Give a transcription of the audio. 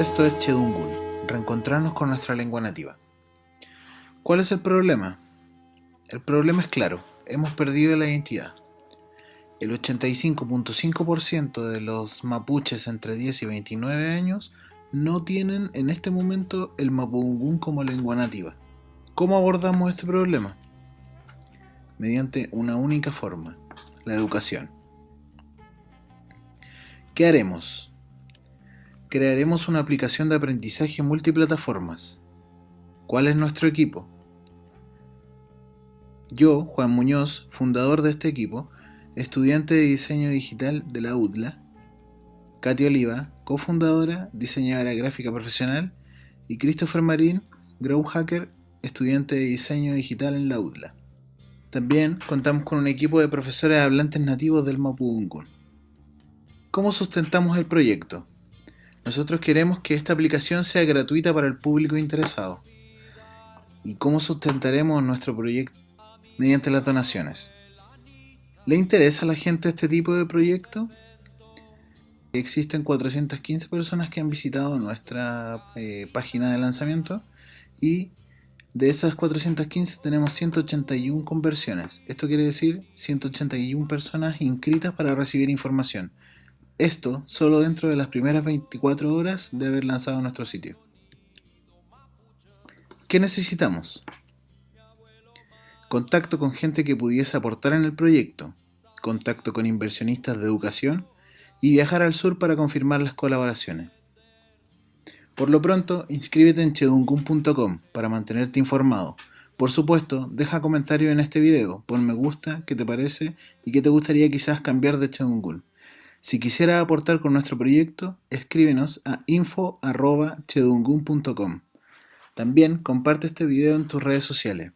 Esto es Chedungun, reencontrarnos con nuestra lengua nativa. ¿Cuál es el problema? El problema es claro, hemos perdido la identidad. El 85.5% de los mapuches entre 10 y 29 años no tienen en este momento el mapudungún como lengua nativa. ¿Cómo abordamos este problema? Mediante una única forma, la educación. ¿Qué haremos? Crearemos una aplicación de aprendizaje multiplataformas. ¿Cuál es nuestro equipo? Yo, Juan Muñoz, fundador de este equipo, estudiante de diseño digital de la UDLA, Katy Oliva, cofundadora, diseñadora gráfica profesional, y Christopher Marín, Grow Hacker, estudiante de diseño digital en la UDLA. También contamos con un equipo de profesores hablantes nativos del Mapudungun. ¿Cómo sustentamos el proyecto? Nosotros queremos que esta aplicación sea gratuita para el público interesado. ¿Y cómo sustentaremos nuestro proyecto? Mediante las donaciones. ¿Le interesa a la gente este tipo de proyecto? Existen 415 personas que han visitado nuestra eh, página de lanzamiento y de esas 415 tenemos 181 conversiones. Esto quiere decir 181 personas inscritas para recibir información. Esto solo dentro de las primeras 24 horas de haber lanzado nuestro sitio. ¿Qué necesitamos? Contacto con gente que pudiese aportar en el proyecto, contacto con inversionistas de educación y viajar al sur para confirmar las colaboraciones. Por lo pronto, inscríbete en chedungun.com para mantenerte informado. Por supuesto, deja comentario en este video, pon me gusta, qué te parece y qué te gustaría quizás cambiar de Chedungun. Si quisiera aportar con nuestro proyecto, escríbenos a info.chedungun.com. También comparte este video en tus redes sociales.